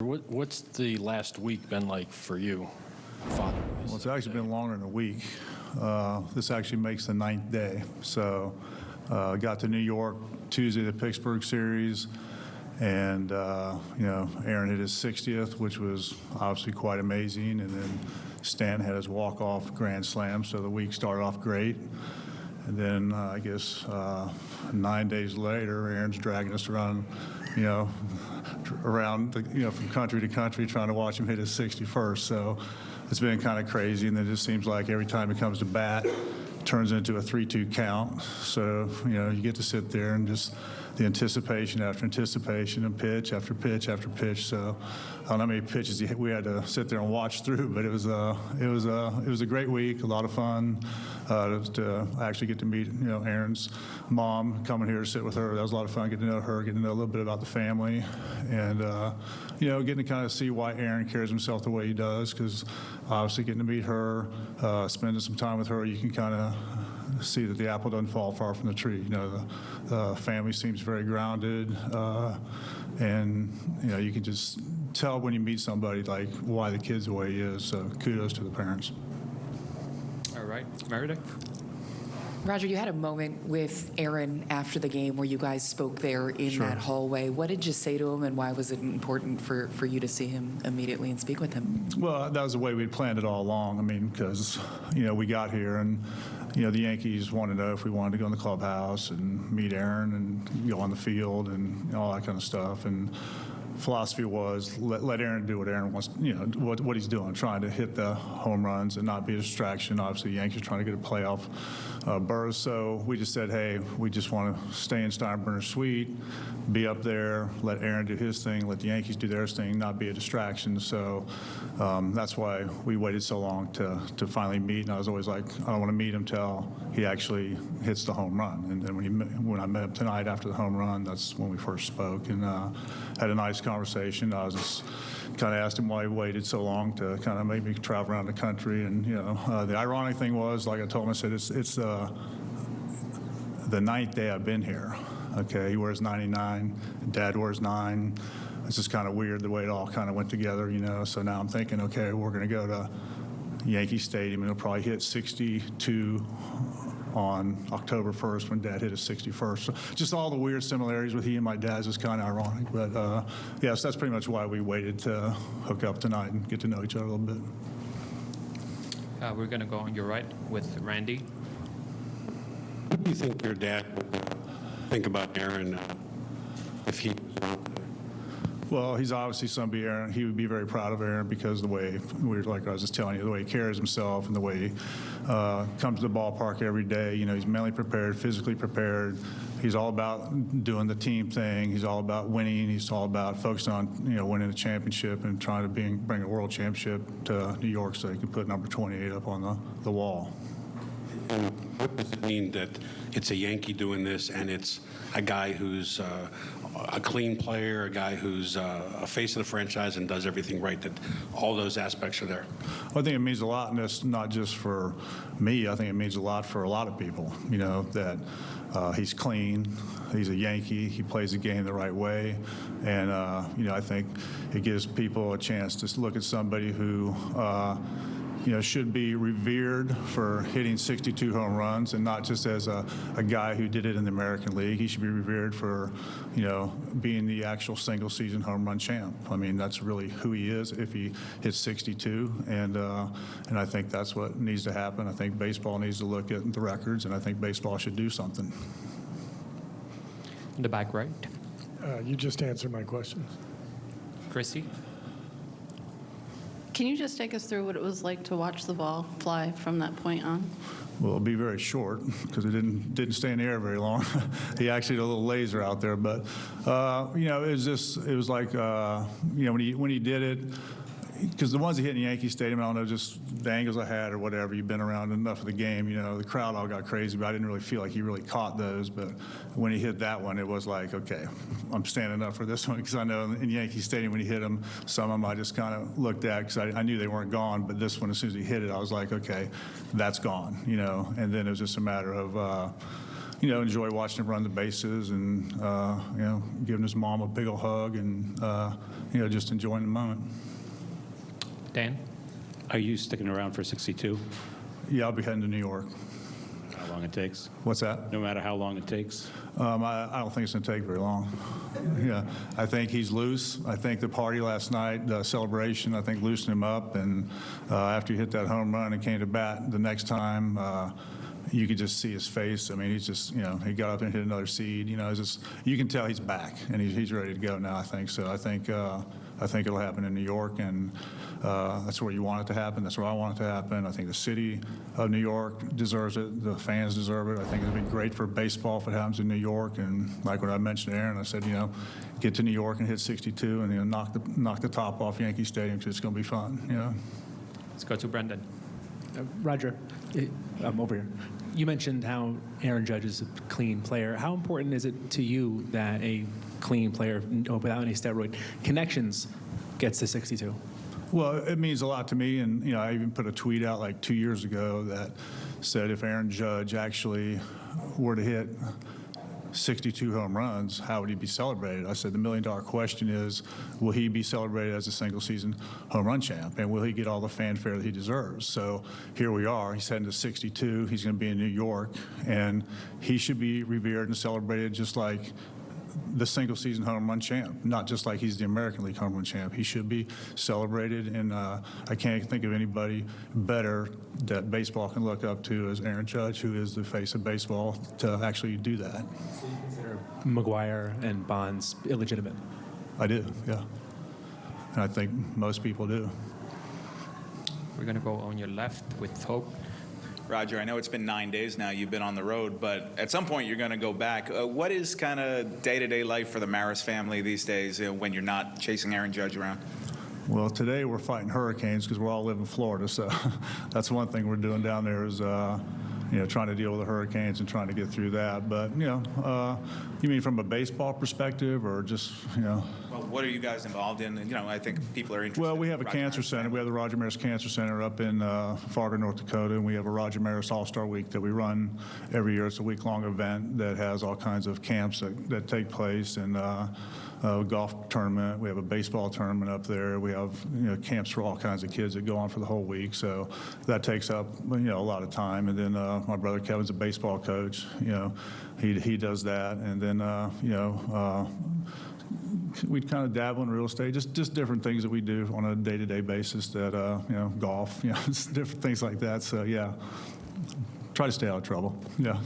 What, what's the last week been like for you, Father? Well, it's actually been longer than a week. Uh, This actually makes the ninth day. So uh, got to New York Tuesday, the Pittsburgh series, and, uh, you know, Aaron hit his 60th, which was obviously quite amazing, and then Stan had his walk-off grand slam, so the week started off great. And then, uh, I guess, uh, nine days later, Aaron's dragging us around, you know, around, the, you know, from country to country, trying to watch him hit his 61st. So it's been kind of crazy, and it just seems like every time he comes to bat, turns into a 3-2 count. So, you know, you get to sit there and just the anticipation after anticipation and pitch after pitch after pitch. So I don't know how many pitches we had to sit there and watch through, but it was a, it was a, it was a great week, a lot of fun uh, to actually get to meet, you know, Aaron's mom, coming here to sit with her. That was a lot of fun, getting to know her, getting to know a little bit about the family, and, uh, you know, getting to kind of see why Aaron carries himself the way he does, because obviously getting to meet her, uh, spending some time with her, you can kind of see that the apple doesn't fall far from the tree. You know, the, family seems very grounded, uh, and you know, you can just tell when you meet somebody like why the kid's the way he is. So kudos to the parents. All right, Meredith? Roger, you had a moment with Aaron after the game where you guys spoke there in Sure. that hallway. What did you say to him, and why was it important for, for you to see him immediately and speak with him? Well, that was the way we'd planned it all along. I mean, because, you know, we got here and, you know, the Yankees wanted to know if we wanted to go in the clubhouse and meet Aaron and go on the field and all that kind of stuff. And philosophy was let, let Aaron do what Aaron wants, you know, what, what he's doing, trying to hit the home runs and not be a distraction. Obviously, Yankees trying to get a playoff uh, berth. So we just said, hey, we just want to stay in Steinbrenner Suite, be up there, let Aaron do his thing, let the Yankees do their thing, not be a distraction. So um, that's why we waited so long to, to finally meet. And I was always like, I don't want to meet him till he actually hits the home run. And then when, he, when I met him tonight after the home run, that's when we first spoke and uh, had a nice conversation. I was just kind of asked him why he waited so long to kind of make me travel around the country. And, you know, uh, the ironic thing was, like I told him, I said, it's, it's uh, the ninth day I've been here. Okay, he wears 99, Dad wears nine. It's just kind of weird the way it all kind of went together, you know. So now I'm thinking, okay, we're going to go to Yankee Stadium and it'll probably hit 62 on October 1st when Dad hit his 61st. So just all the weird similarities with he and my dad's is kind of ironic. But uh, yes, that's pretty much why we waited to hook up tonight and get to know each other a little bit. Uh, we're going to go on your right with Randy. What do you think your dad would think about Aaron uh, if he was around today? Well, he's obviously somebody, Aaron, he would be very proud of Aaron because the way, we like I was just telling you, the way he carries himself and the way he uh, comes to the ballpark every day. You know, he's mentally prepared, physically prepared. He's all about doing the team thing. He's all about winning. He's all about focusing on, you know, winning a championship and trying to bring, bring a world championship to New York so he can put number 28 up on the, the wall. And what does it mean that it's a Yankee doing this and it's a guy who's uh, a clean player, a guy who's uh, a face of the franchise and does everything right, that all those aspects are there? I think it means a lot, and it's not just for me. I think it means a lot for a lot of people. You know that uh, he's clean, he's a Yankee, he plays the game the right way, and uh, you know I think it gives people a chance to look at somebody who. You know, should be revered for hitting 62 home runs and not just as a, a guy who did it in the American League. He should be revered for, you know, being the actual single season home run champ. I mean, that's really who he is if he hits 62. And, uh, and I think that's what needs to happen. I think baseball needs to look at the records, and I think baseball should do something. In the back right. Uh, You just answered my questions. Chrissy? Can you just take us through what it was like to watch the ball fly from that point on? Well, it'll be very short because it didn't didn't stay in the air very long. he actually had a little laser out there, but uh, you know, it was just it was like uh, you know when he when he did it. Because the ones he hit in Yankee Stadium, I don't know, just the angles I had or whatever. You've been around enough of the game, you know. The crowd all got crazy, but I didn't really feel like he really caught those. But when he hit that one, it was like, okay, I'm standing up for this one because I know in Yankee Stadium when he hit them, some of them I just kind of looked at because I, I knew they weren't gone. But this one, as soon as he hit it, I was like, okay, that's gone, you know. And then it was just a matter of. Uh, you know, enjoy watching him run the bases and, uh, you know, giving his mom a big ol' hug and, uh, you know, just enjoying the moment. Dan? Are you sticking around for 62? Yeah, I'll be heading to New York. How long it takes? What's that? No matter how long it takes? Um, I, I don't think it's going to take very long. Yeah, I think he's loose. I think the party last night, the celebration, I think loosened him up. And uh, after he hit that home run and came to bat the next time, uh, you could just see his face. I mean, he's just, you know, he got up and hit another seed. You know, it's just you can tell he's back and he's, he's ready to go now. I think so. I think uh, I think it'll happen in New York, and uh, that's where you want it to happen. That's where I want it to happen. I think the city of New York deserves it. The fans deserve it. I think it'd be great for baseball if it happens in New York. And like what I mentioned to Aaron, I said, you know, get to New York and hit 62, and you know, knock the knock the top off Yankee Stadium because it's going to be fun. You know. Let's go to Brendan. Uh, Roger, i- I'm over here. You mentioned how Aaron Judge is a clean player. How important is it to you that a clean player without any steroid connections gets to 62? Well, it means a lot to me, and you know, I even put a tweet out like two years ago that said if Aaron Judge actually were to hit 62 home runs, how would he be celebrated? I said the million dollar question is, will he be celebrated as a single season home run champ, and will he get all the fanfare that he deserves? So here we are. He's heading to 62. He's going to be in New York, and he should be revered and celebrated just like the single season home run champ, not just like he's the American League home run champ. He should be celebrated, and uh, I can't think of anybody better that baseball can look up to as Aaron Judge, who is the face of baseball, to actually do that. Consider McGwire and Bonds illegitimate. I do, yeah. And I think most people do. We're going to go on your left with Hope. Roger, I know it's been nine days now you've been on the road, but at some point you're going to go back. Uh, what is kind of day to day life for the Maris family these days uh, when you're not chasing Aaron Judge around? Well, today we're fighting hurricanes because we all live in Florida, so that's one thing we're doing down there is, uh, you know, trying to deal with the hurricanes and trying to get through that. But, you know, uh, you mean from a baseball perspective or just, you know? Well, what are you guys involved in? And, You know, I think people are interested. Well, we have a Roger cancer Maris center. We have the Roger Maris Cancer Center up in uh, Fargo, North Dakota, and we have a Roger Maris All-Star Week that we run every year. It's a week-long event that has all kinds of camps that, that take place, and uh, a golf tournament. We have a baseball tournament up there. We have you know camps for all kinds of kids that go on for the whole week. So that takes up you know a lot of time. And then uh, my brother Kevin's a baseball coach. You know, he he does that, and then uh, you know. Uh, we kind of dabble in real estate, just just different things that we do on a day-to-day basis. That uh, you know, golf, you know, different things like that. So yeah, try to stay out of trouble. Yeah.